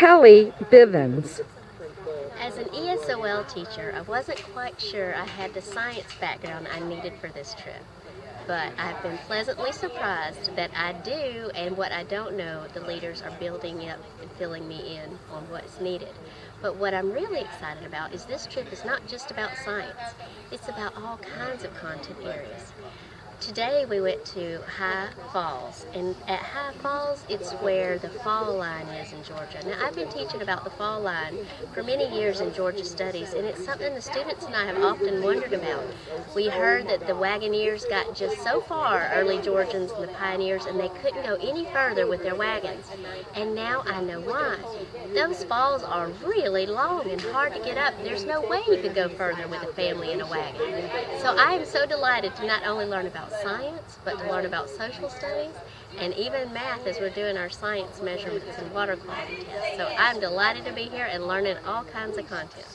Kelly Bivens. As an ESOL teacher, I wasn't quite sure I had the science background I needed for this trip. But I've been pleasantly surprised that I do, and what I don't know, the leaders are building up and filling me in on what's needed. But what I'm really excited about is this trip is not just about science, it's about all kinds of content areas. Today we went to High Falls, and at High Falls it's where the fall line is in Georgia. Now I've been teaching about the fall line for many years in Georgia Studies, and it's something the students and I have often wondered about. We heard that the Wagoneers got just so far, early Georgians and the pioneers, and they couldn't go any further with their wagons. And now I know why. Those falls are really long and hard to get up. There's no way you could go further with a family in a wagon. So I am so delighted to not only learn about science, but to learn about social studies and even math as we're doing our science measurements and water quality tests. So I'm delighted to be here and learning all kinds of content.